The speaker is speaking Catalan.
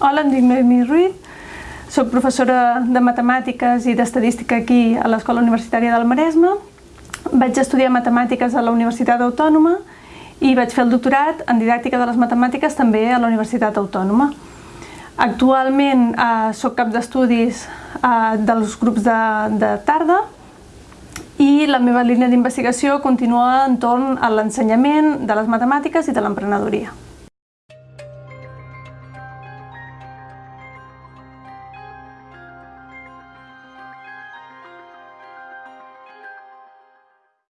Hola, em dic Noemi Ruiz, soc professora de matemàtiques i d'estadística aquí a l'Escola Universitària del Maresme. Vaig estudiar matemàtiques a la Universitat Autònoma i vaig fer el doctorat en didàctica de les matemàtiques també a la Universitat Autònoma. Actualment eh, sóc cap d'estudis eh, dels grups de, de tarda i la meva línia d'investigació continua entorn a l'ensenyament de les matemàtiques i de l'emprenedoria.